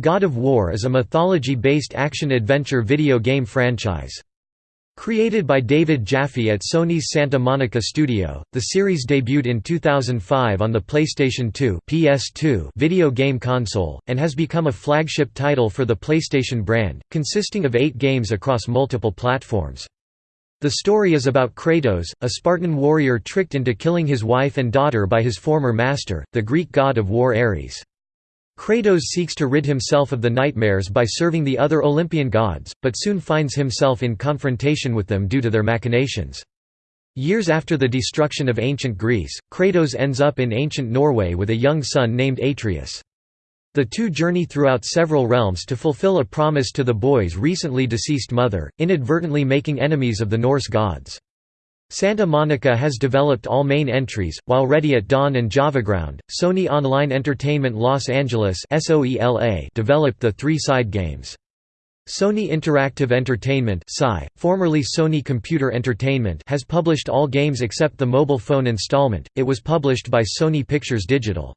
God of War is a mythology-based action-adventure video game franchise. Created by David Jaffe at Sony's Santa Monica studio, the series debuted in 2005 on the PlayStation 2 PS2 video game console, and has become a flagship title for the PlayStation brand, consisting of eight games across multiple platforms. The story is about Kratos, a Spartan warrior tricked into killing his wife and daughter by his former master, the Greek god of war Ares. Kratos seeks to rid himself of the nightmares by serving the other Olympian gods, but soon finds himself in confrontation with them due to their machinations. Years after the destruction of ancient Greece, Kratos ends up in ancient Norway with a young son named Atreus. The two journey throughout several realms to fulfill a promise to the boy's recently deceased mother, inadvertently making enemies of the Norse gods. Santa Monica has developed all main entries, while Ready at Dawn and JavaGround, Sony Online Entertainment Los Angeles developed the three side games. Sony Interactive Entertainment formerly Sony Computer Entertainment has published all games except the mobile phone installment, it was published by Sony Pictures Digital.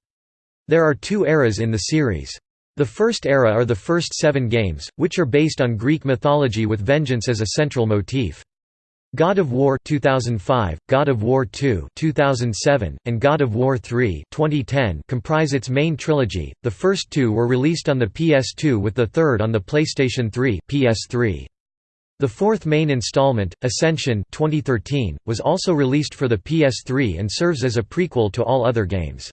There are two eras in the series. The first era are the first seven games, which are based on Greek mythology with vengeance as a central motif. God of War 2005, God of War 2 2007, and God of War 3 2010 comprise its main trilogy. The first two were released on the PS2 with the third on the PlayStation 3, PS3. The fourth main installment, Ascension 2013, was also released for the PS3 and serves as a prequel to all other games.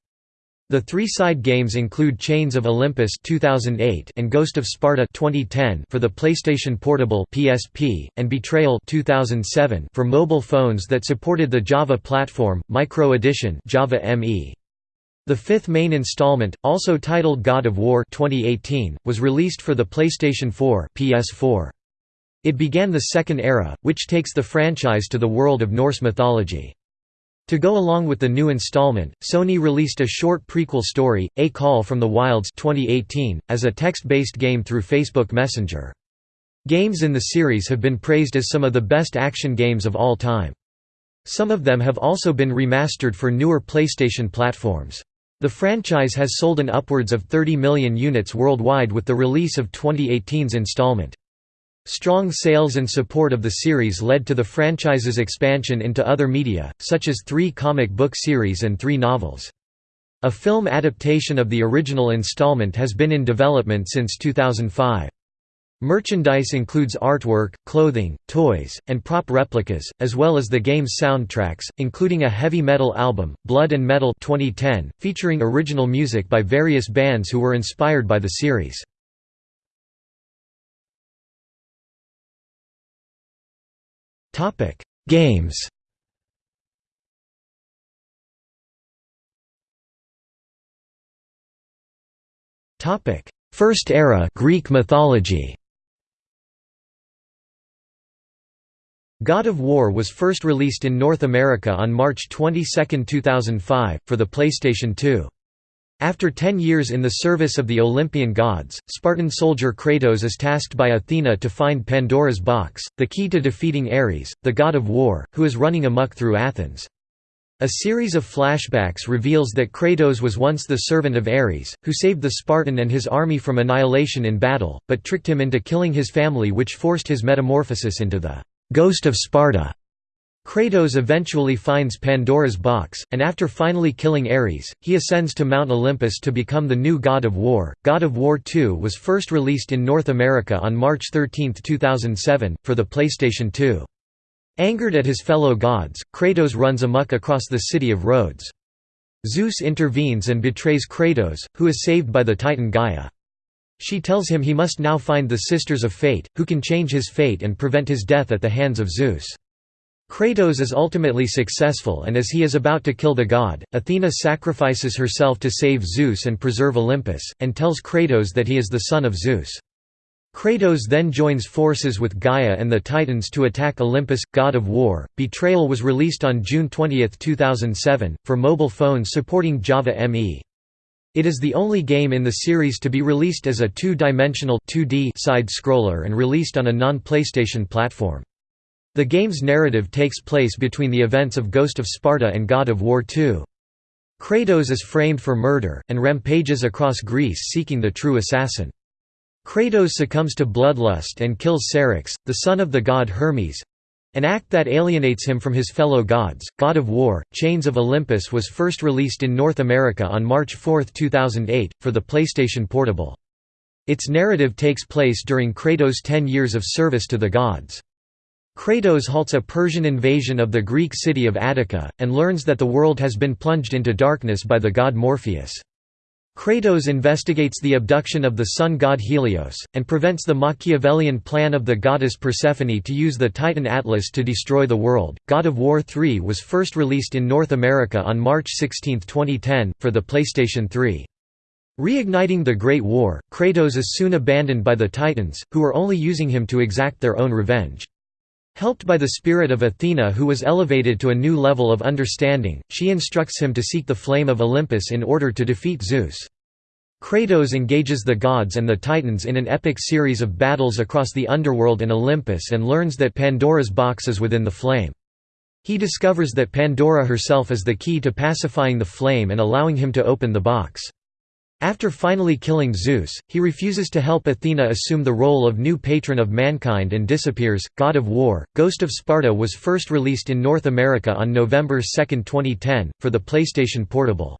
The three side games include Chains of Olympus 2008 and Ghost of Sparta 2010 for the PlayStation Portable (PSP) and Betrayal 2007 for mobile phones that supported the Java platform, Micro Edition Java ME. The fifth main installment, also titled God of War 2018, was released for the PlayStation 4 PS4. It began the Second Era, which takes the franchise to the world of Norse mythology. To go along with the new installment, Sony released a short prequel story, A Call from the Wilds 2018, as a text-based game through Facebook Messenger. Games in the series have been praised as some of the best action games of all time. Some of them have also been remastered for newer PlayStation platforms. The franchise has sold an upwards of 30 million units worldwide with the release of 2018's installment. Strong sales and support of the series led to the franchise's expansion into other media, such as three comic book series and three novels. A film adaptation of the original installment has been in development since 2005. Merchandise includes artwork, clothing, toys, and prop replicas, as well as the game's soundtracks, including a heavy metal album, Blood and Metal 2010, featuring original music by various bands who were inspired by the series. Topic: Games. Topic: First era Greek mythology. God of War was first released in North America on March 22, 2005, for the PlayStation 2. After ten years in the service of the Olympian gods, Spartan soldier Kratos is tasked by Athena to find Pandora's box, the key to defeating Ares, the god of war, who is running amok through Athens. A series of flashbacks reveals that Kratos was once the servant of Ares, who saved the Spartan and his army from annihilation in battle, but tricked him into killing his family which forced his metamorphosis into the «ghost of Sparta». Kratos eventually finds Pandora's box, and after finally killing Ares, he ascends to Mount Olympus to become the new God of War. God of War 2 was first released in North America on March 13, 2007, for the PlayStation 2. Angered at his fellow gods, Kratos runs amok across the city of Rhodes. Zeus intervenes and betrays Kratos, who is saved by the titan Gaia. She tells him he must now find the Sisters of Fate, who can change his fate and prevent his death at the hands of Zeus. Kratos is ultimately successful and as he is about to kill the god, Athena sacrifices herself to save Zeus and preserve Olympus, and tells Kratos that he is the son of Zeus. Kratos then joins forces with Gaia and the Titans to attack Olympus, god of war. Betrayal was released on June 20, 2007, for mobile phones supporting Java ME. It is the only game in the series to be released as a two-dimensional side-scroller and released on a non-PlayStation platform. The game's narrative takes place between the events of Ghost of Sparta and God of War II. Kratos is framed for murder, and rampages across Greece seeking the true assassin. Kratos succumbs to bloodlust and kills Ceryx, the son of the god Hermes—an act that alienates him from his fellow gods. God of War, Chains of Olympus was first released in North America on March 4, 2008, for the PlayStation Portable. Its narrative takes place during Kratos' ten years of service to the gods. Kratos halts a Persian invasion of the Greek city of Attica, and learns that the world has been plunged into darkness by the god Morpheus. Kratos investigates the abduction of the sun god Helios, and prevents the Machiavellian plan of the goddess Persephone to use the Titan Atlas to destroy the world. God of War 3 was first released in North America on March 16, 2010, for the PlayStation 3. Reigniting the Great War, Kratos is soon abandoned by the Titans, who are only using him to exact their own revenge. Helped by the spirit of Athena who was elevated to a new level of understanding, she instructs him to seek the flame of Olympus in order to defeat Zeus. Kratos engages the gods and the Titans in an epic series of battles across the underworld and Olympus and learns that Pandora's box is within the flame. He discovers that Pandora herself is the key to pacifying the flame and allowing him to open the box. After finally killing Zeus, he refuses to help Athena assume the role of new patron of mankind and disappears. God of War, Ghost of Sparta was first released in North America on November 2, 2010, for the PlayStation Portable.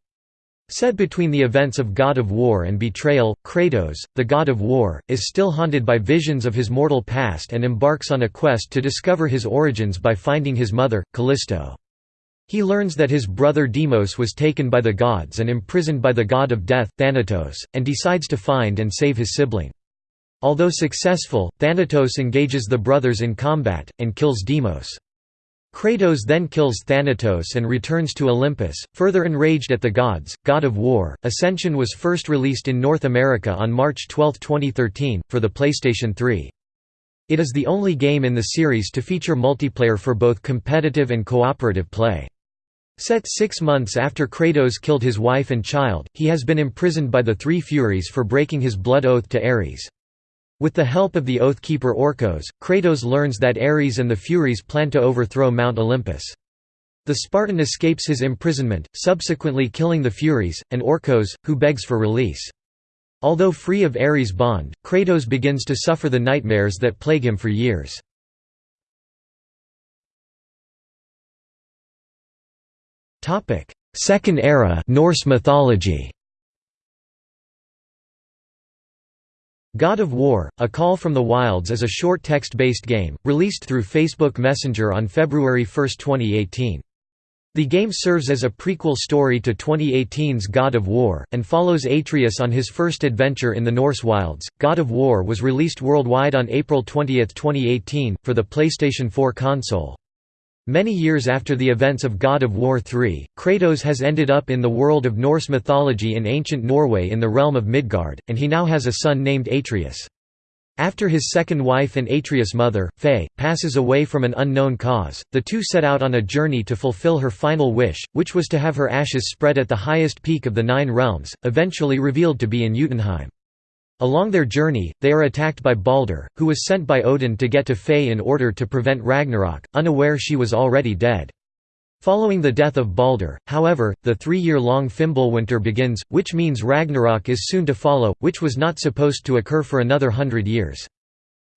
Set between the events of God of War and Betrayal, Kratos, the god of war, is still haunted by visions of his mortal past and embarks on a quest to discover his origins by finding his mother, Callisto. He learns that his brother Deimos was taken by the gods and imprisoned by the god of death, Thanatos, and decides to find and save his sibling. Although successful, Thanatos engages the brothers in combat, and kills Deimos. Kratos then kills Thanatos and returns to Olympus, further enraged at the gods. God of War Ascension was first released in North America on March 12, 2013, for the PlayStation 3. It is the only game in the series to feature multiplayer for both competitive and cooperative play. Set six months after Kratos killed his wife and child, he has been imprisoned by the Three Furies for breaking his blood oath to Ares. With the help of the Oathkeeper Orcos, Kratos learns that Ares and the Furies plan to overthrow Mount Olympus. The Spartan escapes his imprisonment, subsequently killing the Furies, and Orcos, who begs for release. Although free of Ares' bond, Kratos begins to suffer the nightmares that plague him for years. Topic: Second Era Norse mythology. God of War: A Call from the Wilds is a short text-based game released through Facebook Messenger on February 1, 2018. The game serves as a prequel story to 2018's God of War, and follows Atreus on his first adventure in the Norse wilds. God of War was released worldwide on April 20, 2018, for the PlayStation 4 console. Many years after the events of God of War III, Kratos has ended up in the world of Norse mythology in ancient Norway in the realm of Midgard, and he now has a son named Atreus. After his second wife and Atreus' mother, Faye, passes away from an unknown cause, the two set out on a journey to fulfill her final wish, which was to have her ashes spread at the highest peak of the Nine Realms, eventually revealed to be in Jotunheim. Along their journey, they are attacked by Balder, who was sent by Odin to get to Faye in order to prevent Ragnarok, unaware she was already dead. Following the death of Balder, however, the three-year-long Fimbulwinter begins, which means Ragnarok is soon to follow, which was not supposed to occur for another hundred years.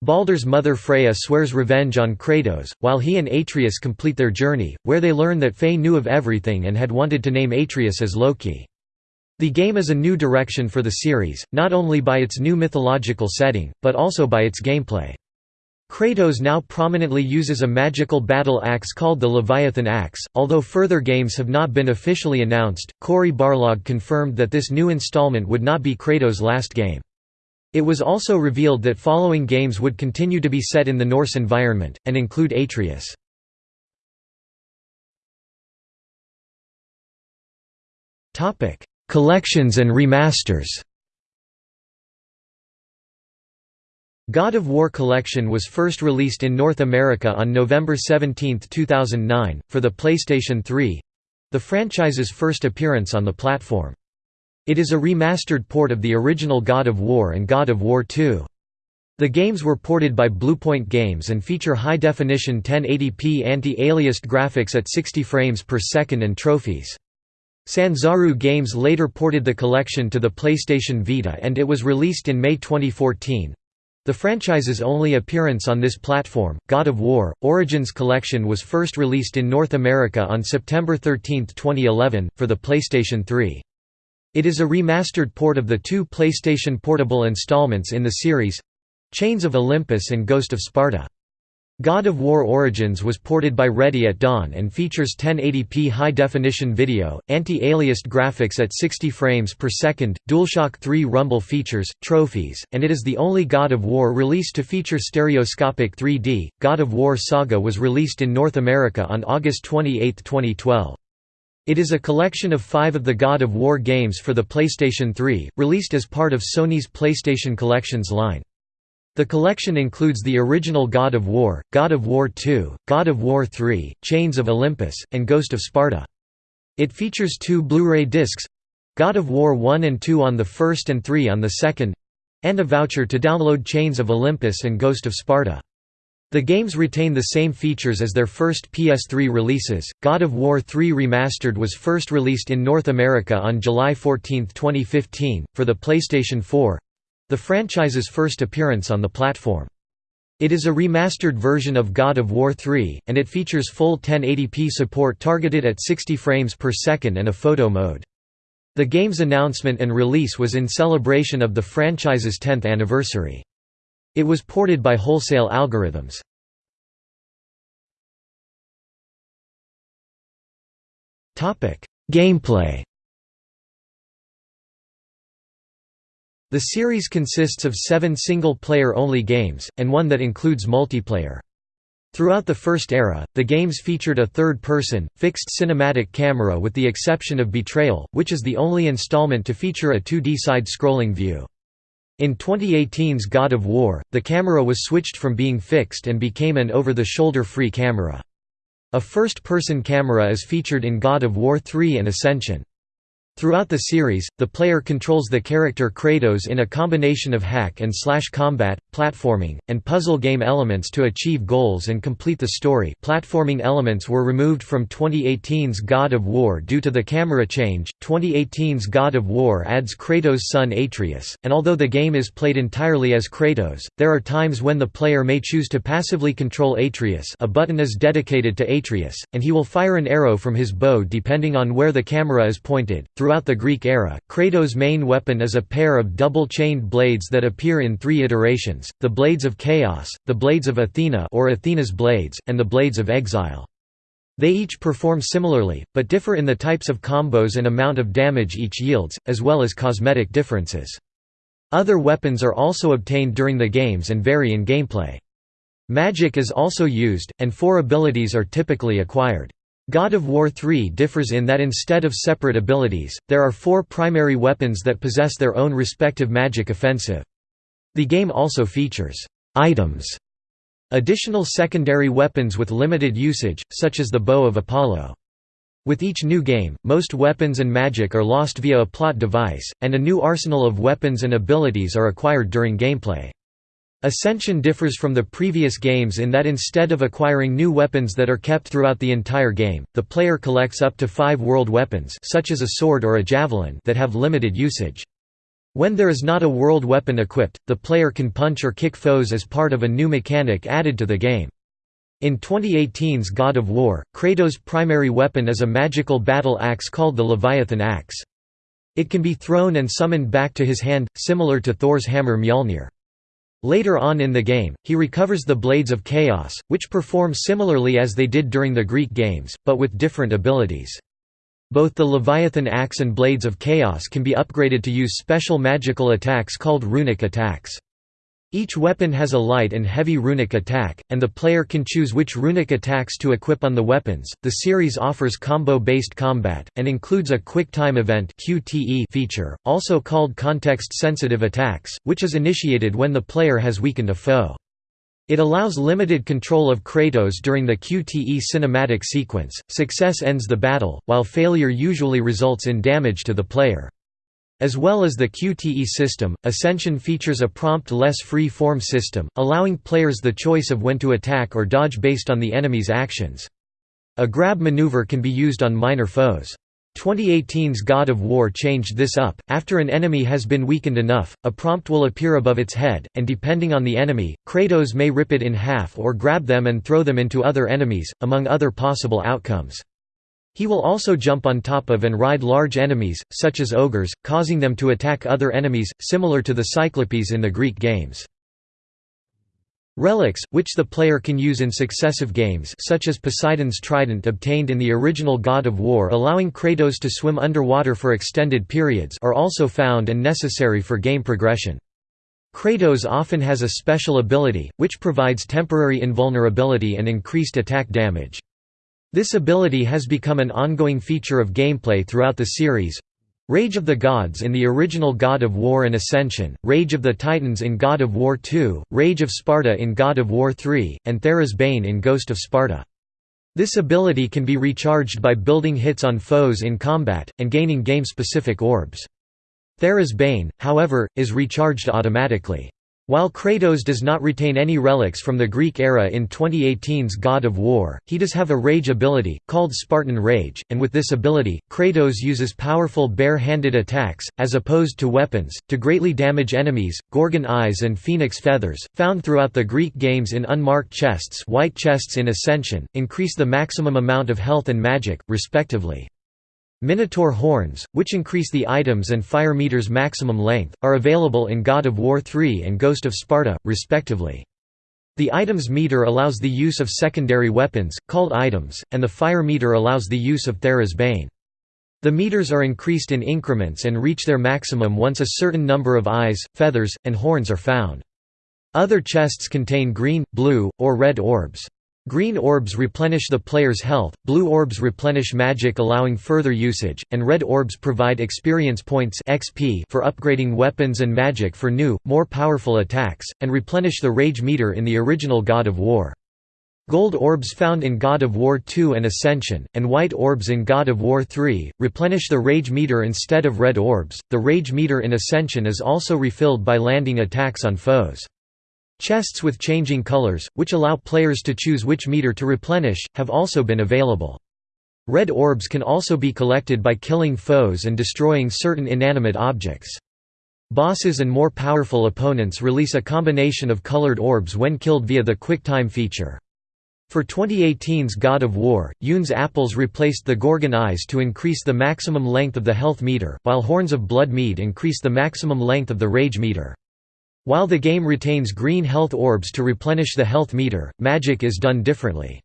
Balder's mother Freya swears revenge on Kratos, while he and Atreus complete their journey, where they learn that Faye knew of everything and had wanted to name Atreus as Loki. The game is a new direction for the series, not only by its new mythological setting, but also by its gameplay. Kratos now prominently uses a magical battle axe called the Leviathan Axe. Although further games have not been officially announced, Cory Barlog confirmed that this new installment would not be Kratos' last game. It was also revealed that following games would continue to be set in the Norse environment, and include Atreus. Collections and remasters God of War Collection was first released in North America on November 17, 2009, for the PlayStation 3—the franchise's first appearance on the platform. It is a remastered port of the original God of War and God of War II. The games were ported by Bluepoint Games and feature high-definition 1080p anti-aliased graphics at 60 frames per second and trophies. Sanzaru Games later ported the collection to the PlayStation Vita and it was released in May 2014. The franchise's only appearance on this platform, God of War, Origins Collection was first released in North America on September 13, 2011, for the PlayStation 3. It is a remastered port of the two PlayStation Portable installments in the series—Chains of Olympus and Ghost of Sparta. God of War Origins was ported by Ready at Dawn and features 1080p high-definition video, anti-aliased graphics at 60 frames per second, DualShock 3 rumble features, trophies, and it is the only God of War released to feature stereoscopic 3D. God of War Saga was released in North America on August 28, 2012. It is a collection of five of the God of War games for the PlayStation 3, released as part of Sony's PlayStation Collections line. The collection includes the original God of War, God of War II, God of War III, Chains of Olympus, and Ghost of Sparta. It features two Blu-ray discs—God of War 1 and 2 on the first and 3 on the second—and a voucher to download Chains of Olympus and Ghost of Sparta. The games retain the same features as their first PS3 releases. God of War 3 Remastered was first released in North America on July 14, 2015, for the PlayStation 4 the franchise's first appearance on the platform. It is a remastered version of God of War 3, and it features full 1080p support targeted at 60 frames per second and a photo mode. The game's announcement and release was in celebration of the franchise's 10th anniversary. It was ported by Wholesale Algorithms. Gameplay The series consists of seven single-player-only games, and one that includes multiplayer. Throughout the first era, the games featured a third-person, fixed cinematic camera with the exception of Betrayal, which is the only installment to feature a 2D side-scrolling view. In 2018's God of War, the camera was switched from being fixed and became an over-the-shoulder free camera. A first-person camera is featured in God of War 3 and Ascension. Throughout the series, the player controls the character Kratos in a combination of hack and slash combat, platforming, and puzzle game elements to achieve goals and complete the story. Platforming elements were removed from 2018's God of War due to the camera change. 2018's God of War adds Kratos' son Atreus, and although the game is played entirely as Kratos, there are times when the player may choose to passively control Atreus. A button is dedicated to Atreus, and he will fire an arrow from his bow depending on where the camera is pointed. Throughout the Greek era, Kratos' main weapon is a pair of double-chained blades that appear in three iterations, the Blades of Chaos, the Blades of Athena or Athena's Blades, and the Blades of Exile. They each perform similarly, but differ in the types of combos and amount of damage each yields, as well as cosmetic differences. Other weapons are also obtained during the games and vary in gameplay. Magic is also used, and four abilities are typically acquired. God of War 3 differs in that instead of separate abilities, there are four primary weapons that possess their own respective magic offensive. The game also features items, additional secondary weapons with limited usage, such as the Bow of Apollo. With each new game, most weapons and magic are lost via a plot device, and a new arsenal of weapons and abilities are acquired during gameplay. Ascension differs from the previous games in that instead of acquiring new weapons that are kept throughout the entire game, the player collects up to five world weapons such as a sword or a javelin that have limited usage. When there is not a world weapon equipped, the player can punch or kick foes as part of a new mechanic added to the game. In 2018's God of War, Kratos' primary weapon is a magical battle axe called the Leviathan Axe. It can be thrown and summoned back to his hand, similar to Thor's hammer Mjolnir. Later on in the game, he recovers the Blades of Chaos, which perform similarly as they did during the Greek games, but with different abilities. Both the Leviathan Axe and Blades of Chaos can be upgraded to use special magical attacks called runic attacks. Each weapon has a light and heavy runic attack, and the player can choose which runic attacks to equip on the weapons. The series offers combo-based combat and includes a quick time event (QTE) feature, also called context-sensitive attacks, which is initiated when the player has weakened a foe. It allows limited control of Kratos during the QTE cinematic sequence. Success ends the battle, while failure usually results in damage to the player. As well as the QTE system, Ascension features a prompt-less free-form system, allowing players the choice of when to attack or dodge based on the enemy's actions. A grab maneuver can be used on minor foes. 2018's God of War changed this up. After an enemy has been weakened enough, a prompt will appear above its head, and depending on the enemy, Kratos may rip it in half or grab them and throw them into other enemies, among other possible outcomes. He will also jump on top of and ride large enemies, such as ogres, causing them to attack other enemies, similar to the Cyclopes in the Greek games. Relics, which the player can use in successive games such as Poseidon's trident obtained in the original God of War allowing Kratos to swim underwater for extended periods are also found and necessary for game progression. Kratos often has a special ability, which provides temporary invulnerability and increased attack damage. This ability has become an ongoing feature of gameplay throughout the series, Rage of the Gods in the original God of War and Ascension, Rage of the Titans in God of War II, Rage of Sparta in God of War III, and Thera's Bane in Ghost of Sparta. This ability can be recharged by building hits on foes in combat, and gaining game-specific orbs. Thera's Bane, however, is recharged automatically. While Kratos does not retain any relics from the Greek era in 2018's God of War, he does have a rage ability, called Spartan Rage, and with this ability, Kratos uses powerful bare-handed attacks, as opposed to weapons, to greatly damage enemies. Gorgon eyes and phoenix feathers, found throughout the Greek games in unmarked chests white chests in Ascension, increase the maximum amount of health and magic, respectively. Minotaur horns, which increase the items and fire meter's maximum length, are available in God of War 3 and Ghost of Sparta, respectively. The items meter allows the use of secondary weapons, called items, and the fire meter allows the use of Thera's Bane. The meters are increased in increments and reach their maximum once a certain number of eyes, feathers, and horns are found. Other chests contain green, blue, or red orbs. Green orbs replenish the player's health, blue orbs replenish magic allowing further usage, and red orbs provide experience points XP for upgrading weapons and magic for new, more powerful attacks, and replenish the rage meter in the original God of War. Gold orbs found in God of War II and Ascension, and white orbs in God of War III, replenish the rage meter instead of red orbs. The rage meter in Ascension is also refilled by landing attacks on foes. Chests with changing colors, which allow players to choose which meter to replenish, have also been available. Red orbs can also be collected by killing foes and destroying certain inanimate objects. Bosses and more powerful opponents release a combination of colored orbs when killed via the QuickTime feature. For 2018's God of War, Yune's apples replaced the Gorgon eyes to increase the maximum length of the health meter, while Horns of Blood mead increase the maximum length of the rage meter. While the game retains green health orbs to replenish the health meter, magic is done differently.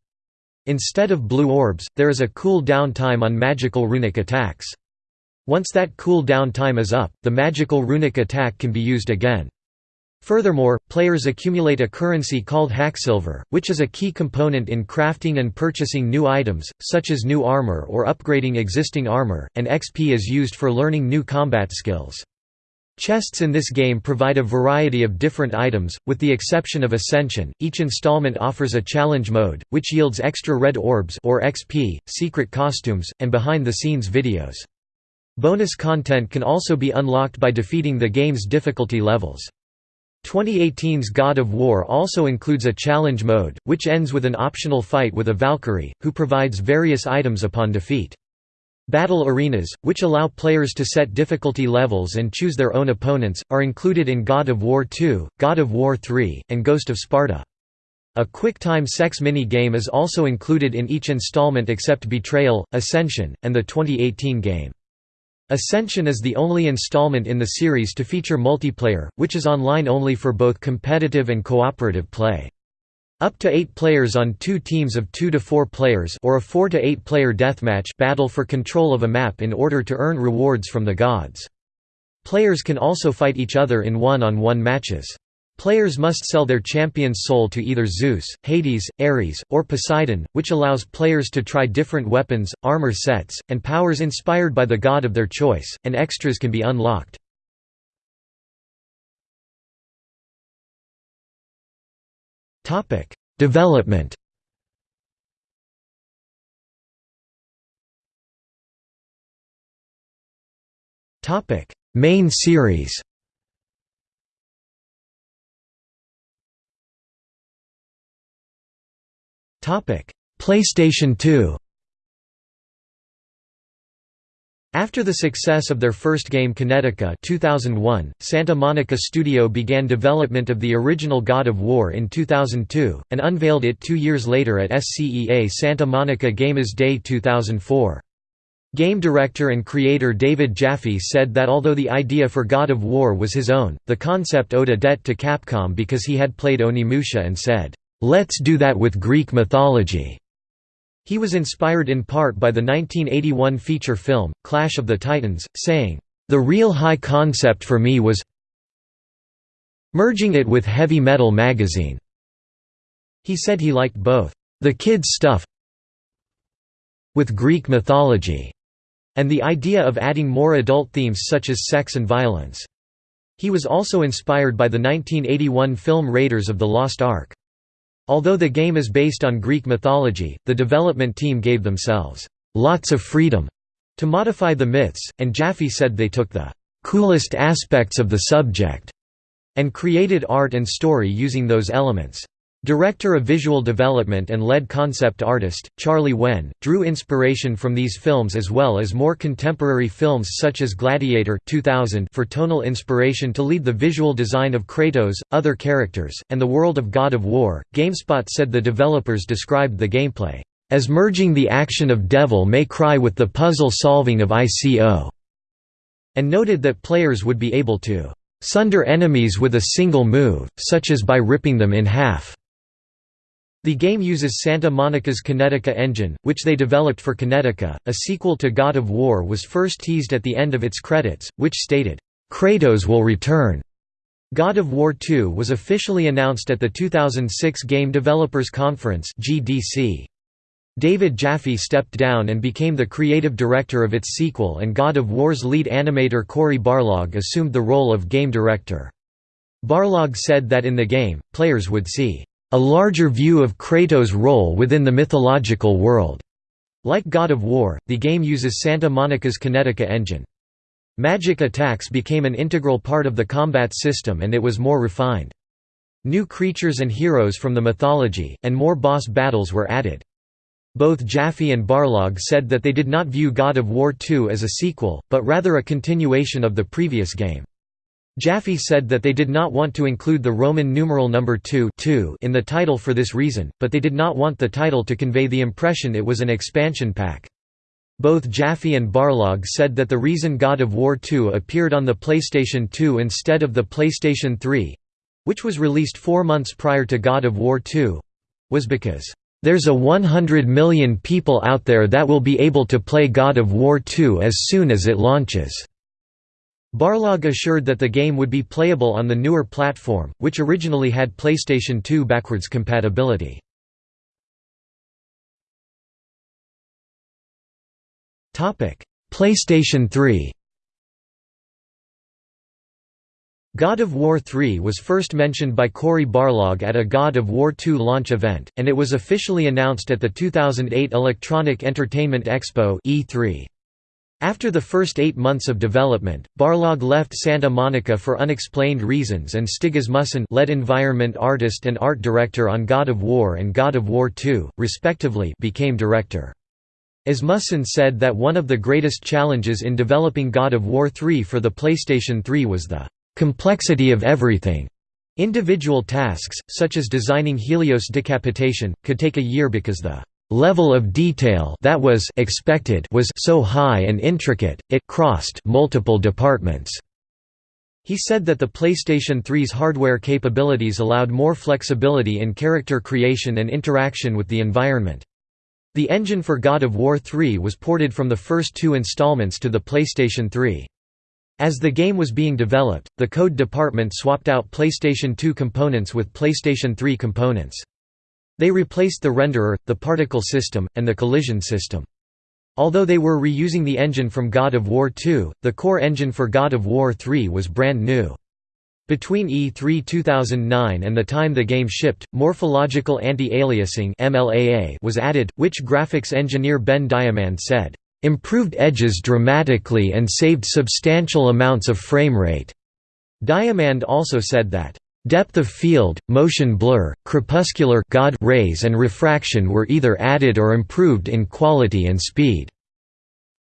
Instead of blue orbs, there is a cool down time on magical runic attacks. Once that cool down time is up, the magical runic attack can be used again. Furthermore, players accumulate a currency called Hacksilver, which is a key component in crafting and purchasing new items, such as new armor or upgrading existing armor, and XP is used for learning new combat skills. Chests in this game provide a variety of different items, with the exception of Ascension. Each installment offers a challenge mode, which yields extra red orbs or XP, secret costumes, and behind-the-scenes videos. Bonus content can also be unlocked by defeating the game's difficulty levels. 2018's God of War also includes a challenge mode, which ends with an optional fight with a Valkyrie, who provides various items upon defeat. Battle arenas, which allow players to set difficulty levels and choose their own opponents, are included in God of War II, God of War III, and Ghost of Sparta. A quick-time sex mini-game is also included in each installment except Betrayal, Ascension, and the 2018 game. Ascension is the only installment in the series to feature multiplayer, which is online only for both competitive and cooperative play. Up to 8 players on two teams of 2 to 4 players or a 4 to 8 player deathmatch battle for control of a map in order to earn rewards from the gods. Players can also fight each other in one-on-one -on -one matches. Players must sell their champion's soul to either Zeus, Hades, Ares, or Poseidon, which allows players to try different weapons, armor sets, and powers inspired by the god of their choice, and extras can be unlocked. Topic: Development. Topic: Main series. Topic: PlayStation 2. After the success of their first game Kinetica 2001, Santa Monica Studio began development of the original God of War in 2002, and unveiled it two years later at SCEA Santa Monica Games Day 2004. Game director and creator David Jaffe said that although the idea for God of War was his own, the concept owed a debt to Capcom because he had played Onimusha and said, "'Let's do that with Greek mythology'". He was inspired in part by the 1981 feature film, Clash of the Titans, saying, "...the real high concept for me was merging it with Heavy Metal magazine." He said he liked both, "...the kids' stuff with Greek mythology." and the idea of adding more adult themes such as sex and violence. He was also inspired by the 1981 film Raiders of the Lost Ark. Although the game is based on Greek mythology, the development team gave themselves lots of freedom to modify the myths, and Jaffe said they took the coolest aspects of the subject and created art and story using those elements. Director of visual development and lead concept artist, Charlie Wen, drew inspiration from these films as well as more contemporary films such as Gladiator 2000 for tonal inspiration to lead the visual design of Kratos, other characters, and the world of God of War. GameSpot said the developers described the gameplay as merging the action of Devil May Cry with the puzzle solving of ICO, and noted that players would be able to sunder enemies with a single move, such as by ripping them in half. The game uses Santa Monica's Kinetica engine, which they developed for Kinetica. A sequel to God of War was first teased at the end of its credits, which stated, Kratos will return. God of War 2 was officially announced at the 2006 Game Developers Conference (GDC). David Jaffe stepped down and became the creative director of its sequel and God of War's lead animator Cory Barlog assumed the role of game director. Barlog said that in the game, players would see a larger view of Kratos' role within the mythological world. Like God of War, the game uses Santa Monica's Kinetica engine. Magic attacks became an integral part of the combat system and it was more refined. New creatures and heroes from the mythology, and more boss battles were added. Both Jaffe and Barlog said that they did not view God of War 2 as a sequel, but rather a continuation of the previous game. Jaffe said that they did not want to include the Roman numeral number 2 in the title for this reason, but they did not want the title to convey the impression it was an expansion pack. Both Jaffe and Barlog said that the reason God of War 2 appeared on the PlayStation 2 instead of the PlayStation 3—which was released four months prior to God of War 2—was because, "...there's a 100 million people out there that will be able to play God of War 2 as soon as it launches." Barlog assured that the game would be playable on the newer platform, which originally had PlayStation 2 backwards compatibility. PlayStation 3 God of War 3 was first mentioned by Cory Barlog at a God of War 2 launch event, and it was officially announced at the 2008 Electronic Entertainment Expo E3. After the first eight months of development, Barlog left Santa Monica for unexplained reasons and Stig Asmussen lead environment artist and art director on God of War and God of War II, respectively became director. Asmussen said that one of the greatest challenges in developing God of War III for the PlayStation 3 was the "...complexity of everything." Individual tasks, such as designing Helios decapitation, could take a year because the level of detail that was expected was so high and intricate, it crossed multiple departments. He said that the PlayStation 3's hardware capabilities allowed more flexibility in character creation and interaction with the environment. The engine for God of War 3 was ported from the first two installments to the PlayStation 3. As the game was being developed, the code department swapped out PlayStation 2 components with PlayStation 3 components. They replaced the renderer, the particle system, and the collision system. Although they were reusing the engine from God of War 2, the core engine for God of War 3 was brand new. Between E3 2009 and the time the game shipped, morphological anti-aliasing was added, which graphics engineer Ben Diamand said, "...improved edges dramatically and saved substantial amounts of frame rate." Diamand also said that, Depth of field, motion blur, crepuscular God rays and refraction were either added or improved in quality and speed.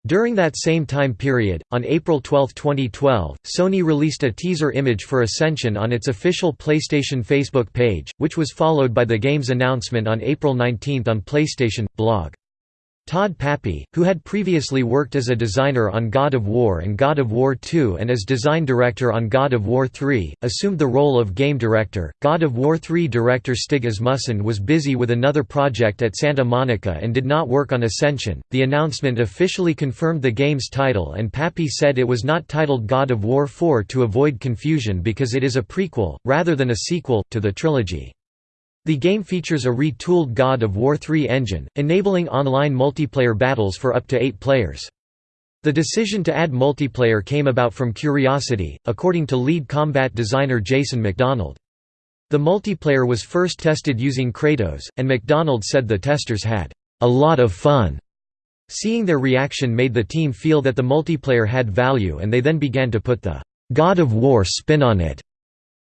During that same time period, on April 12, 2012, Sony released a teaser image for Ascension on its official PlayStation Facebook page, which was followed by the game's announcement on April 19 on PlayStation blog. Todd Papy, who had previously worked as a designer on God of War and God of War II and as design director on God of War III, assumed the role of game director. God of War III director Stig Asmussen was busy with another project at Santa Monica and did not work on Ascension. The announcement officially confirmed the game's title, and Pappy said it was not titled God of War 4 to avoid confusion because it is a prequel, rather than a sequel, to the trilogy. The game features a retooled God of War 3 engine, enabling online multiplayer battles for up to eight players. The decision to add multiplayer came about from curiosity, according to lead combat designer Jason McDonald. The multiplayer was first tested using Kratos, and McDonald said the testers had a lot of fun. Seeing their reaction made the team feel that the multiplayer had value and they then began to put the God of War spin on it.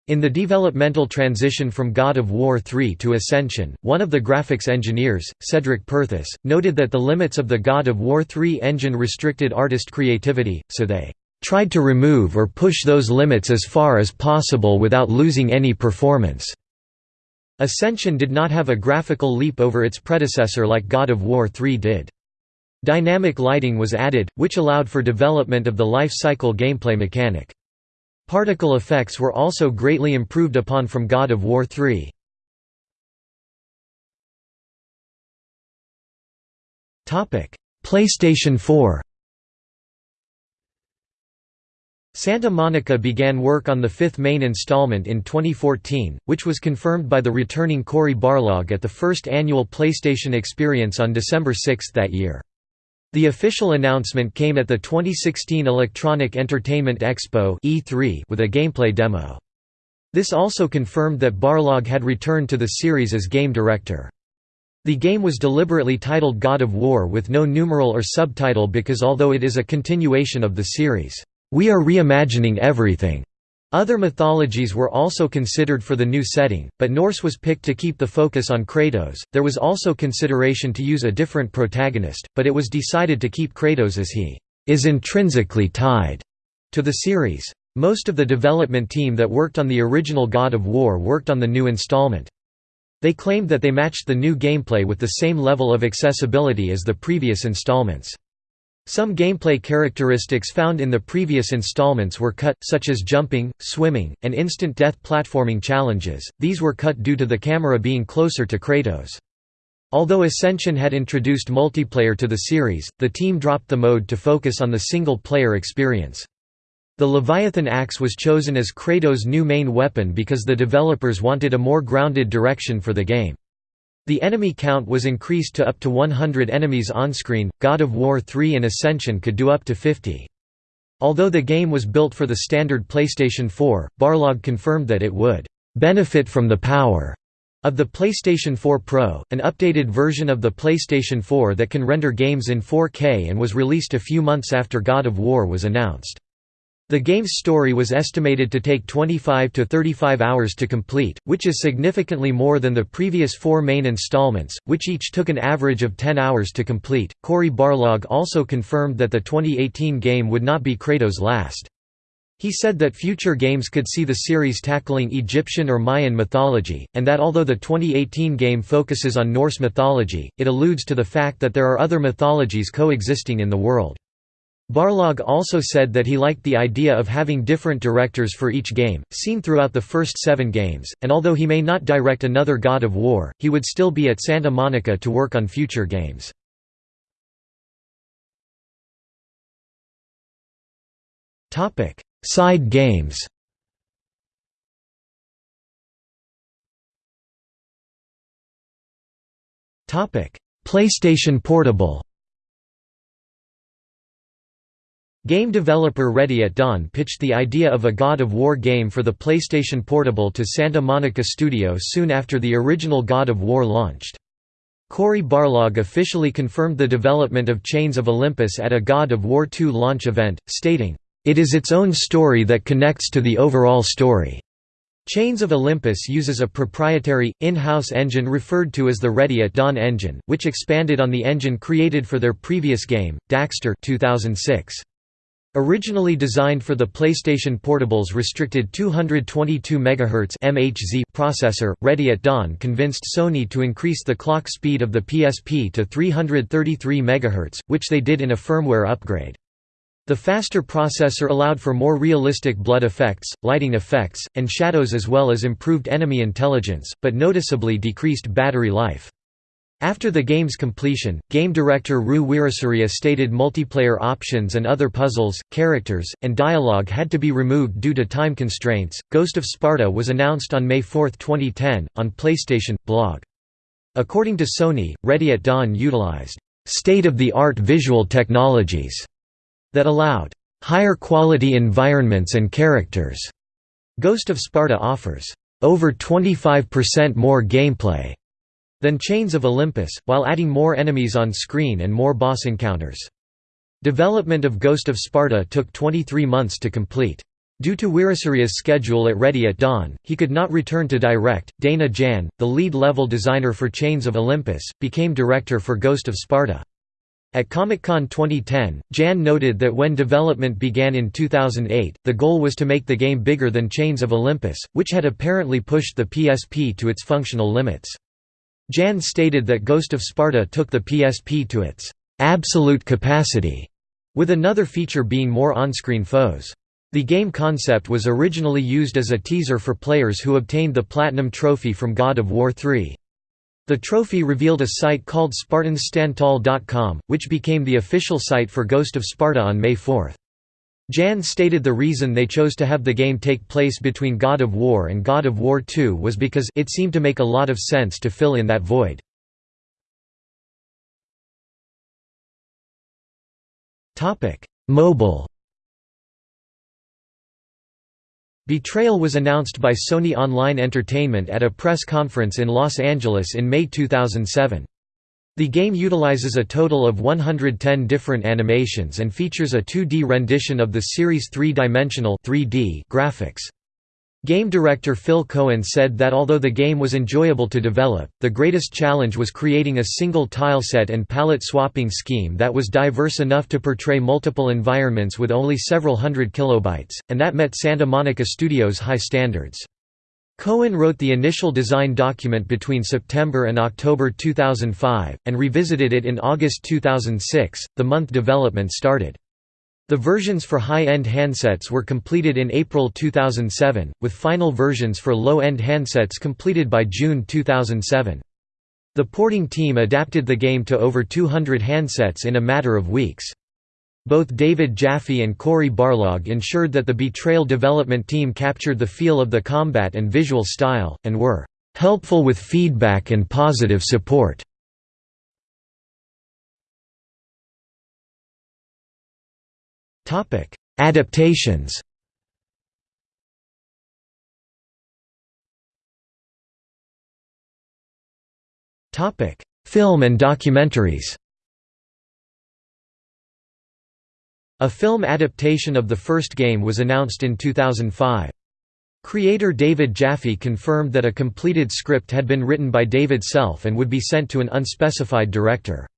In the developmental transition from God of War 3 to Ascension, one of the graphics engineers, Cedric Perthuis, noted that the limits of the God of War 3 engine restricted artist creativity, so they tried to remove or push those limits as far as possible without losing any performance. Ascension did not have a graphical leap over its predecessor like God of War 3 did. Dynamic lighting was added, which allowed for development of the life cycle gameplay mechanic. Particle effects were also greatly improved upon from God of War 3. PlayStation 4 Santa Monica began work on the fifth main installment in 2014, which was confirmed by the returning Cory Barlog at the first annual PlayStation Experience on December 6 that year. The official announcement came at the 2016 Electronic Entertainment Expo E3 with a gameplay demo. This also confirmed that Barlog had returned to the series as game director. The game was deliberately titled God of War with no numeral or subtitle because although it is a continuation of the series, "...we are reimagining everything." Other mythologies were also considered for the new setting, but Norse was picked to keep the focus on Kratos. There was also consideration to use a different protagonist, but it was decided to keep Kratos as he is intrinsically tied to the series. Most of the development team that worked on the original God of War worked on the new installment. They claimed that they matched the new gameplay with the same level of accessibility as the previous installments. Some gameplay characteristics found in the previous installments were cut, such as jumping, swimming, and instant death platforming challenges, these were cut due to the camera being closer to Kratos. Although Ascension had introduced multiplayer to the series, the team dropped the mode to focus on the single-player experience. The Leviathan axe was chosen as Kratos' new main weapon because the developers wanted a more grounded direction for the game. The enemy count was increased to up to 100 enemies on-screen, God of War 3 and Ascension could do up to 50. Although the game was built for the standard PlayStation 4, Barlog confirmed that it would "...benefit from the power." of the PlayStation 4 Pro, an updated version of the PlayStation 4 that can render games in 4K and was released a few months after God of War was announced. The game's story was estimated to take 25 to 35 hours to complete, which is significantly more than the previous four main installments, which each took an average of 10 hours to complete. Cory Barlog also confirmed that the 2018 game would not be Kratos' last. He said that future games could see the series tackling Egyptian or Mayan mythology, and that although the 2018 game focuses on Norse mythology, it alludes to the fact that there are other mythologies coexisting in the world. Barlog also said that he liked the idea of having different directors for each game, seen throughout the first seven games, and although he may not direct another God of War, he would still be at Santa Monica to work on future games. Side games PlayStation Portable Game developer Ready at Dawn pitched the idea of a God of War game for the PlayStation Portable to Santa Monica Studio soon after the original God of War launched. Cory Barlog officially confirmed the development of Chains of Olympus at a God of War II launch event, stating, "...it is its own story that connects to the overall story." Chains of Olympus uses a proprietary, in-house engine referred to as the Ready at Dawn engine, which expanded on the engine created for their previous game, Daxter 2006. Originally designed for the PlayStation Portable's restricted 222 MHz processor, Ready at Dawn convinced Sony to increase the clock speed of the PSP to 333 MHz, which they did in a firmware upgrade. The faster processor allowed for more realistic blood effects, lighting effects, and shadows as well as improved enemy intelligence, but noticeably decreased battery life. After the game's completion, game director Ru Weerasuriya stated multiplayer options and other puzzles, characters, and dialogue had to be removed due to time constraints. Ghost of Sparta was announced on May 4, 2010, on PlayStation blog. According to Sony, Ready at Dawn utilized state-of-the-art visual technologies that allowed higher quality environments and characters. Ghost of Sparta offers over 25% more gameplay than Chains of Olympus, while adding more enemies on screen and more boss encounters. Development of Ghost of Sparta took 23 months to complete. Due to Weerasuriya's schedule at Ready at Dawn, he could not return to direct. Dana Jan, the lead level designer for Chains of Olympus, became director for Ghost of Sparta. At Comic-Con 2010, Jan noted that when development began in 2008, the goal was to make the game bigger than Chains of Olympus, which had apparently pushed the PSP to its functional limits. Jan stated that Ghost of Sparta took the PSP to its absolute capacity, with another feature being more on-screen foes. The game concept was originally used as a teaser for players who obtained the Platinum Trophy from God of War 3. The trophy revealed a site called SpartansStandTall.com, which became the official site for Ghost of Sparta on May 4. Jan stated the reason they chose to have the game take place between God of War and God of War 2 was because it seemed to make a lot of sense to fill in that void. Mobile Betrayal was announced by Sony Online Entertainment at a press conference in Los Angeles in May 2007. The game utilizes a total of 110 different animations and features a 2D rendition of the series' three-dimensional graphics. Game director Phil Cohen said that although the game was enjoyable to develop, the greatest challenge was creating a single tileset and palette swapping scheme that was diverse enough to portray multiple environments with only several hundred kilobytes, and that met Santa Monica Studios' high standards. Cohen wrote the initial design document between September and October 2005, and revisited it in August 2006, the month development started. The versions for high-end handsets were completed in April 2007, with final versions for low-end handsets completed by June 2007. The porting team adapted the game to over 200 handsets in a matter of weeks. Both David Jaffe and Cory Barlog ensured that the Betrayal development team captured the feel of the combat and visual style, and were "...helpful with feedback and positive support." Adaptations Film and documentaries A film adaptation of the first game was announced in 2005. Creator David Jaffe confirmed that a completed script had been written by David Self and would be sent to an unspecified director.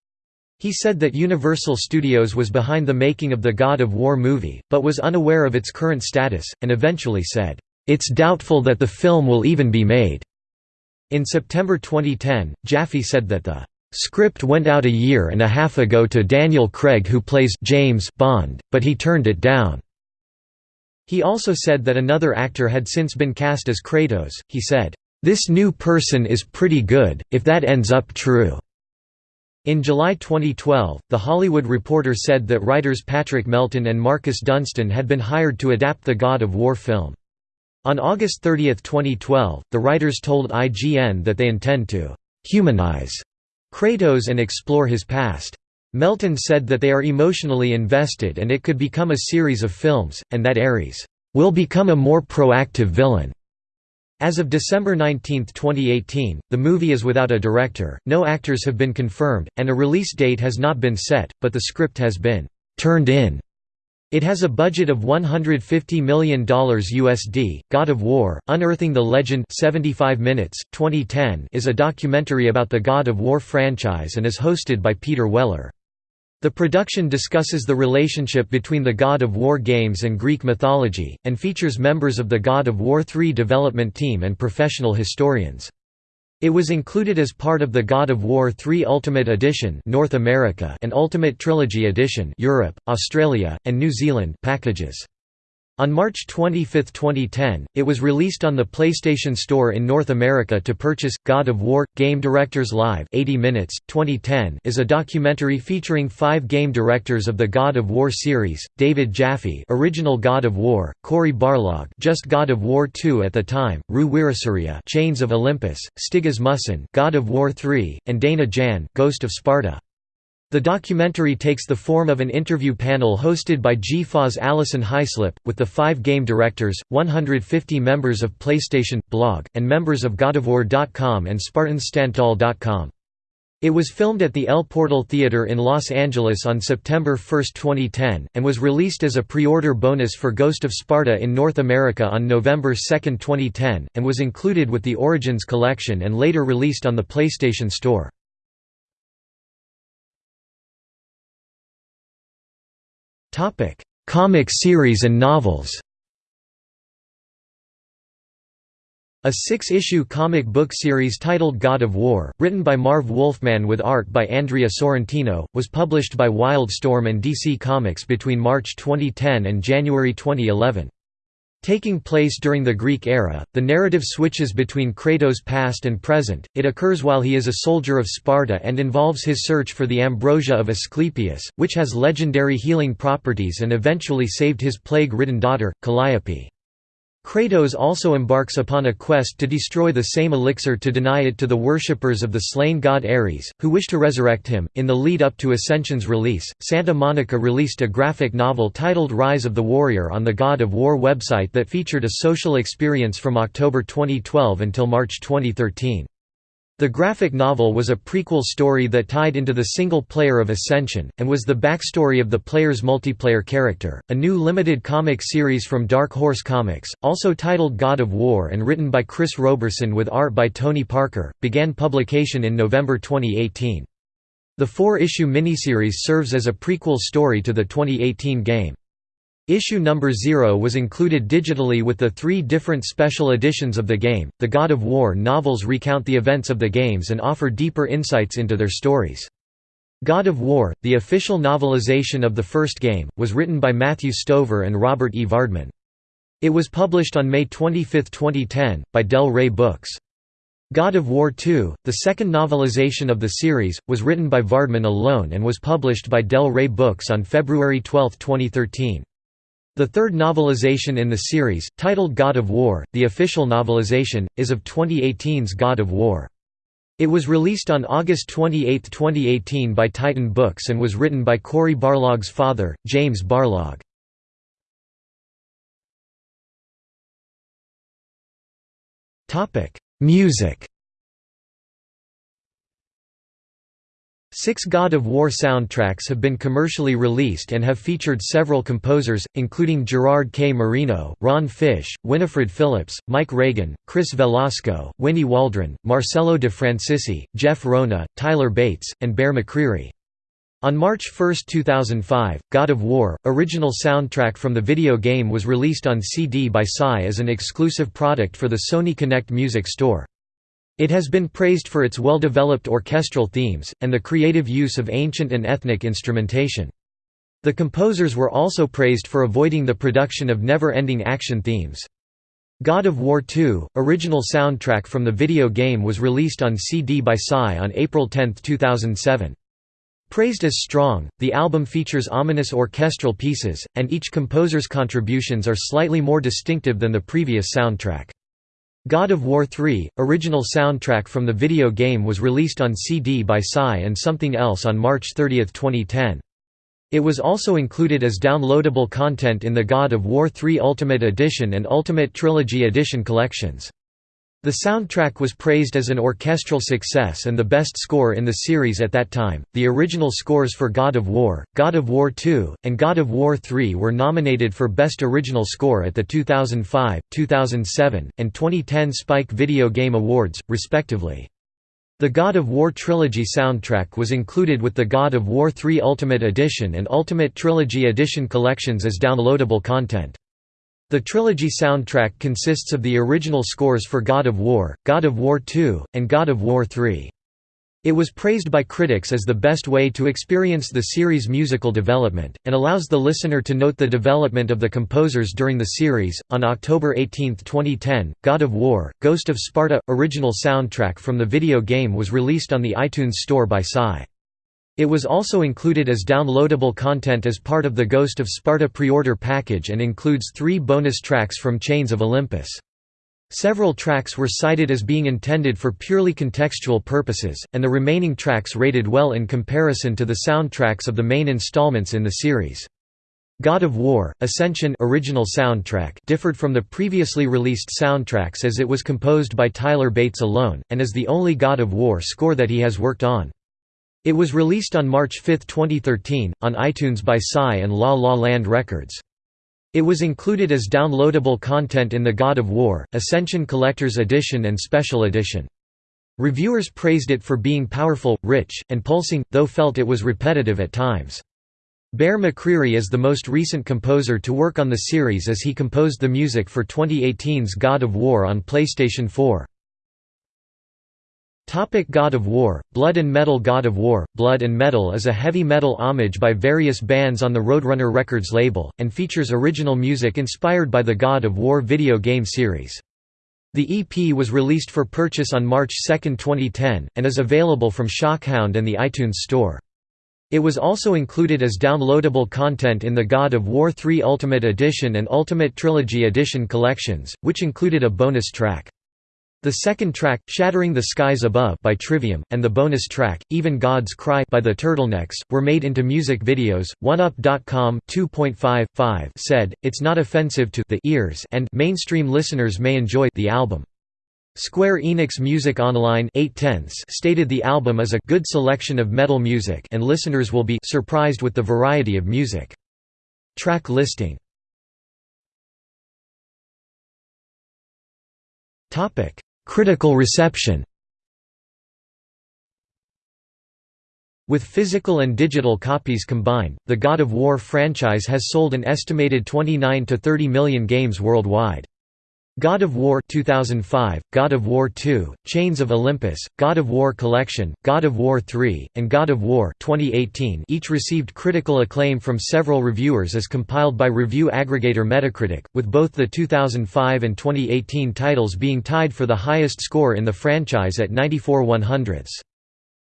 He said that Universal Studios was behind the making of the God of War movie, but was unaware of its current status, and eventually said, "...it's doubtful that the film will even be made." In September 2010, Jaffe said that the Script went out a year and a half ago to Daniel Craig who plays James Bond, but he turned it down. He also said that another actor had since been cast as Kratos. He said, "This new person is pretty good if that ends up true." In July 2012, The Hollywood Reporter said that writers Patrick Melton and Marcus Dunstan had been hired to adapt the God of War film. On August 30, 2012, the writers told IGN that they intend to humanize Kratos and explore his past. Melton said that they are emotionally invested and it could become a series of films, and that Ares will become a more proactive villain. As of December 19, 2018, the movie is without a director, no actors have been confirmed, and a release date has not been set, but the script has been «turned in». It has a budget of $150 million USD. God of War: Unearthing the Legend 75 minutes 2010 is a documentary about the God of War franchise and is hosted by Peter Weller. The production discusses the relationship between the God of War games and Greek mythology, and features members of the God of War 3 development team and professional historians. It was included as part of the God of War 3 Ultimate Edition North America and Ultimate Trilogy Edition Europe, Australia, and New Zealand packages. On March 25, 2010, it was released on the PlayStation Store in North America to purchase. God of War Game Directors Live 80 Minutes 2010 is a documentary featuring 5 game directors of the God of War series: David Jaffe, original God of War, Cory Barlog, just God of War 2 at the time, Ru Weerasuriya, Chains of Olympus, Stig Asmussen, God of War 3, and Dana Jan, Ghost of Sparta. The documentary takes the form of an interview panel hosted by GFA's Allison Haislip, with the five game directors, 150 members of PlayStation, blog, and members of GodofWar.com and SpartansStandTall.com. It was filmed at the El Portal Theater in Los Angeles on September 1, 2010, and was released as a pre-order bonus for Ghost of Sparta in North America on November 2, 2010, and was included with the Origins collection and later released on the PlayStation Store. Topic: Comic series and novels. A six-issue comic book series titled God of War, written by Marv Wolfman with art by Andrea Sorrentino, was published by Wildstorm and DC Comics between March 2010 and January 2011. Taking place during the Greek era, the narrative switches between Kratos' past and present, it occurs while he is a soldier of Sparta and involves his search for the ambrosia of Asclepius, which has legendary healing properties and eventually saved his plague-ridden daughter, Calliope. Kratos also embarks upon a quest to destroy the same elixir to deny it to the worshippers of the slain god Ares, who wish to resurrect him. In the lead up to Ascension's release, Santa Monica released a graphic novel titled Rise of the Warrior on the God of War website that featured a social experience from October 2012 until March 2013. The graphic novel was a prequel story that tied into the single player of Ascension, and was the backstory of the player's multiplayer character. A new limited comic series from Dark Horse Comics, also titled God of War and written by Chris Roberson with art by Tony Parker, began publication in November 2018. The four-issue miniseries serves as a prequel story to the 2018 game. Issue number 0 was included digitally with the three different special editions of the game. The God of War novels recount the events of the games and offer deeper insights into their stories. God of War, the official novelization of the first game, was written by Matthew Stover and Robert E. Vardeman. It was published on May 25, 2010, by Del Rey Books. God of War 2, the second novelization of the series, was written by Vardeman alone and was published by Del Rey Books on February 12, 2013. The third novelization in the series, titled God of War, the official novelization, is of 2018's God of War. It was released on August 28, 2018 by Titan Books and was written by Cory Barlog's father, James Barlog. Music Six God of War soundtracks have been commercially released and have featured several composers, including Gerard K. Marino, Ron Fish, Winifred Phillips, Mike Reagan, Chris Velasco, Winnie Waldron, Marcello De Francisci, Jeff Rona, Tyler Bates, and Bear McCreary. On March 1, 2005, God of War, original soundtrack from the video game was released on CD by Psy as an exclusive product for the Sony Connect Music Store. It has been praised for its well-developed orchestral themes, and the creative use of ancient and ethnic instrumentation. The composers were also praised for avoiding the production of never-ending action themes. God of War 2, original soundtrack from the video game was released on CD by Psy on April 10, 2007. Praised as strong, the album features ominous orchestral pieces, and each composer's contributions are slightly more distinctive than the previous soundtrack. God of War 3, original soundtrack from the video game was released on CD by Psy and Sumthing Else on March 30, 2010. It was also included as downloadable content in the God of War 3 Ultimate Edition and Ultimate Trilogy Edition collections. The soundtrack was praised as an orchestral success and the best score in the series at that time. The original scores for God of War, God of War 2, and God of War 3 were nominated for Best Original Score at the 2005, 2007, and 2010 Spike Video Game Awards, respectively. The God of War Trilogy soundtrack was included with the God of War 3 Ultimate Edition and Ultimate Trilogy Edition collections as downloadable content. The trilogy soundtrack consists of the original scores for God of War, God of War 2, and God of War 3. It was praised by critics as the best way to experience the series' musical development, and allows the listener to note the development of the composers during the series. On October 18, 2010, God of War, Ghost of Sparta original soundtrack from the video game was released on the iTunes Store by Psy. It was also included as downloadable content as part of the Ghost of Sparta pre-order package and includes three bonus tracks from Chains of Olympus. Several tracks were cited as being intended for purely contextual purposes, and the remaining tracks rated well in comparison to the soundtracks of the main installments in the series. God of War, Ascension original soundtrack differed from the previously released soundtracks as it was composed by Tyler Bates alone, and is the only God of War score that he has worked on. It was released on March 5, 2013, on iTunes by Psy and La La Land Records. It was included as downloadable content in the God of War, Ascension Collector's Edition and Special Edition. Reviewers praised it for being powerful, rich, and pulsing, though felt it was repetitive at times. Bear McCreary is the most recent composer to work on the series as he composed the music for 2018's God of War on PlayStation 4. Topic God of War, Blood and Metal God of War, Blood and Metal is a heavy metal homage by various bands on the Roadrunner Records label, and features original music inspired by the God of War video game series. The EP was released for purchase on March 2, 2010, and is available from Shockhound and the iTunes Store. It was also included as downloadable content in the God of War 3 Ultimate Edition and Ultimate Trilogy Edition collections, which included a bonus track. The second track, Shattering the Skies Above by Trivium, and the bonus track, Even God's Cry by the Turtlenecks, were made into music videos. OneUp.com 2.55 said, It's not offensive to the ears and mainstream listeners may enjoy the album. Square Enix Music Online 8 stated the album is a good selection of metal music and listeners will be surprised with the variety of music. Track listing Topic Critical reception With physical and digital copies combined, the God of War franchise has sold an estimated 29 to 30 million games worldwide. God of War 2005, God of War 2, Chains of Olympus, God of War Collection, God of War 3, and God of War 2018 each received critical acclaim from several reviewers as compiled by review aggregator Metacritic, with both the 2005 and 2018 titles being tied for the highest score in the franchise at 94 100ths.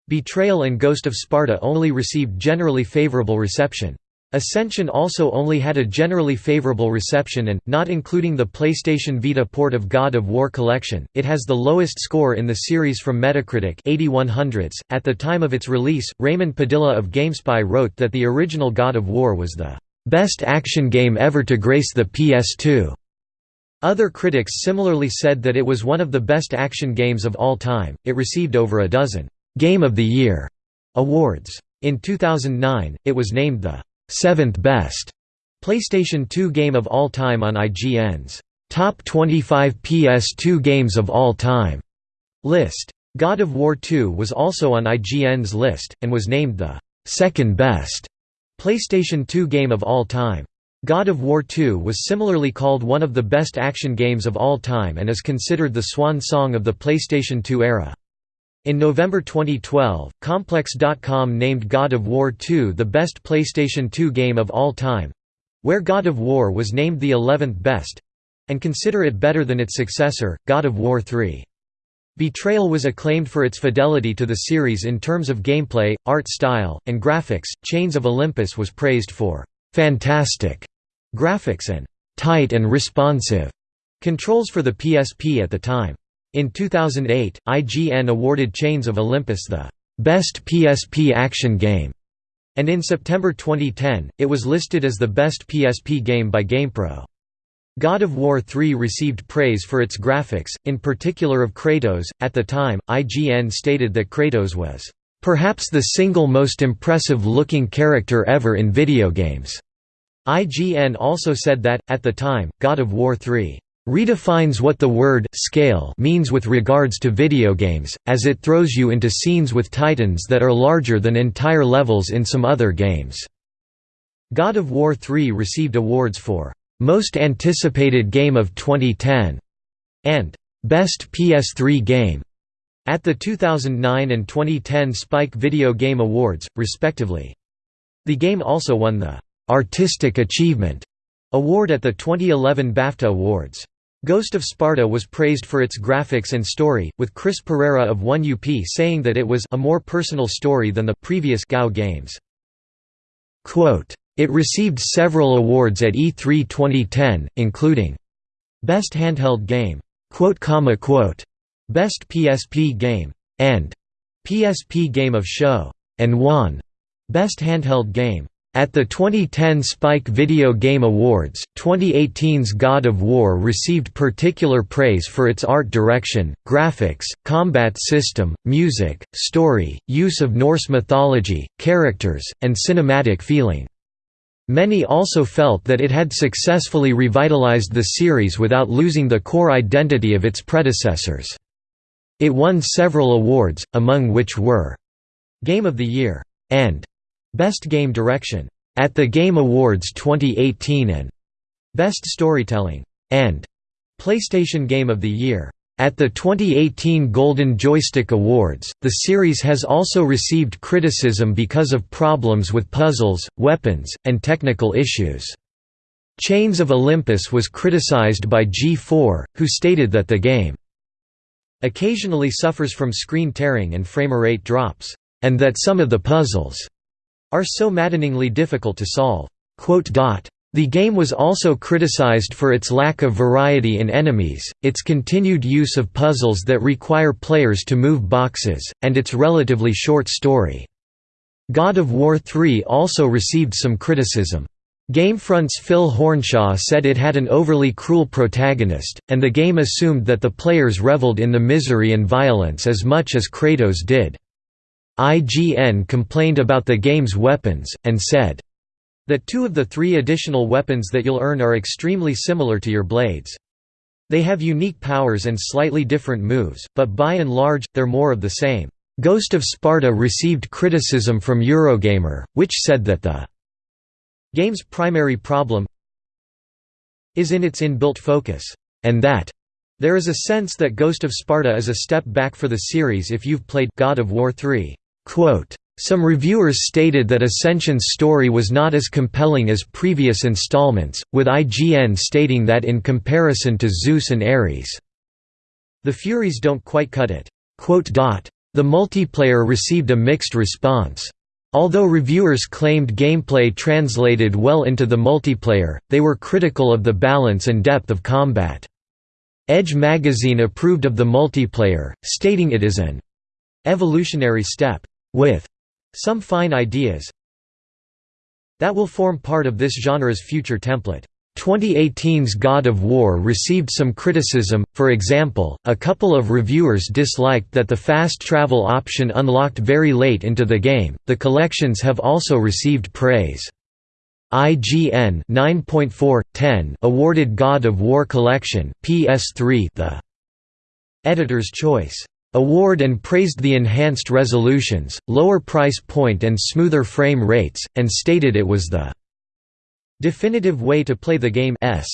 Betrayal and Ghost of Sparta only received generally favorable reception. Ascension also only had a generally favorable reception and, not including the PlayStation Vita port of God of War Collection, it has the lowest score in the series from Metacritic 81 hundredths. .At the time of its release, Raymond Padilla of GameSpy wrote that the original God of War was the "...best action game ever to grace the PS2." Other critics similarly said that it was one of the best action games of all time. It received over a dozen Game of the Year awards. In 2009, it was named the seventh best PlayStation 2 game of all time on IGN's Top 25 PS2 Games of All Time list. God of War 2 was also on IGN's list, and was named the second best PlayStation 2 game of all time. God of War 2 was similarly called one of the best action games of all time and is considered the swan song of the PlayStation 2 era. In November 2012, Complex.com named God of War 2 the best PlayStation 2 game of all time—where God of War was named the 11th best—and consider it better than its successor, God of War 3. Betrayal was acclaimed for its fidelity to the series in terms of gameplay, art style, and graphics. Chains of Olympus was praised for fantastic graphics and tight and responsive controls for the PSP at the time. In 2008, IGN awarded Chains of Olympus the Best PSP Action Game, and in September 2010, it was listed as the best PSP game by GamePro. God of War 3 received praise for its graphics, in particular of Kratos. At the time, IGN stated that Kratos was perhaps the single most impressive looking character ever in video games. IGN also said that, at the time, God of War 3 redefines what the word scale means with regards to video games, as it throws you into scenes with titans that are larger than entire levels in some other games. God of War 3 received awards for most Anticipated Game of 2010 and Best PS3 Game at the 2009 and 2010 Spike Video Game Awards, respectively. The game also won the Artistic Achievement award at the 2011 BAFTA Awards. Ghost of Sparta was praised for its graphics and story, with Chris Pereira of 1UP saying that it was a more personal story than the previous GoW games. Quote, it received several awards at E3 2010, including Best Handheld Game, Best PSP Game, and PSP Game of Show, and won Best Handheld Game. At the 2010 Spike Video Game Awards, 2018's God of War received particular praise for its art direction, graphics, combat system, music, story, use of Norse mythology, characters, and cinematic feeling. Many also felt that it had successfully revitalized the series without losing the core identity of its predecessors. It won several awards, among which were Game of the Year and Best Game Direction at the Game Awards 2018 and Best Storytelling and PlayStation Game of the Year. At the 2018 Golden Joystick Awards, the series has also received criticism because of problems with puzzles, weapons, and technical issues. Chains of Olympus was criticized by G4, who stated that the game occasionally suffers from screen tearing and framerate drops, and that some of the puzzles are so maddeningly difficult to solve. The game was also criticized for its lack of variety in enemies, its continued use of puzzles that require players to move boxes, and its relatively short story. God of War 3 also received some criticism. Gamefront's Phil Hornshaw said it had an overly cruel protagonist, and the game assumed that the players reveled in the misery and violence as much as Kratos did. IGN complained about the game's weapons, and said, that two of the three additional weapons that you'll earn are extremely similar to your blades. They have unique powers and slightly different moves, but by and large, they're more of the same. Ghost of Sparta received criticism from Eurogamer, which said that the game's primary problem is in its inbuilt focus, and that there is a sense that Ghost of Sparta is a step back for the series if you've played God of War 3. Quote, some reviewers stated that Ascension's story was not as compelling as previous installments, with IGN stating that in comparison to Zeus and Ares, the Furies don't quite cut it. The multiplayer received a mixed response. Although reviewers claimed gameplay translated well into the multiplayer, they were critical of the balance and depth of combat. Edge magazine approved of the multiplayer, stating it is an evolutionary step, with some fine ideas that will form part of this genre's future template. 2018's God of War received some criticism, for example, a couple of reviewers disliked that the fast travel option unlocked very late into the game. The collections have also received praise. IGN 9.4/10 awarded God of War Collection PS3 the editor's choice award and praised the enhanced resolutions, lower price point and smoother frame rates, and stated it was the definitive way to play the game S.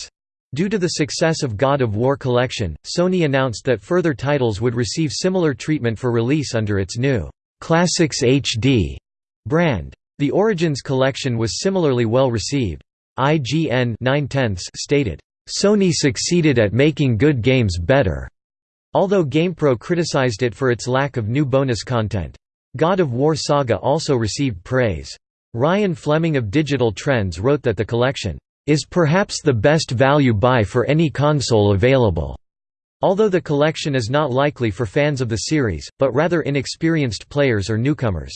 Due to the success of God of War Collection, Sony announced that further titles would receive similar treatment for release under its new Classics HD brand. The Origins collection was similarly well received. IGN 9 stated, "...Sony succeeded at making good games better." Although GamePro criticized it for its lack of new bonus content. God of War Saga also received praise. Ryan Fleming of Digital Trends wrote that the collection is perhaps the best value buy for any console available. Although the collection is not likely for fans of the series, but rather inexperienced players or newcomers.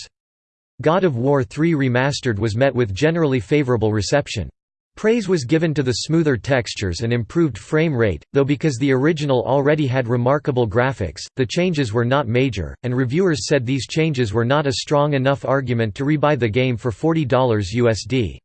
God of War 3 Remastered was met with generally favorable reception. Praise was given to the smoother textures and improved frame rate, though because the original already had remarkable graphics, the changes were not major, and reviewers said these changes were not a strong enough argument to rebuy the game for $40 USD.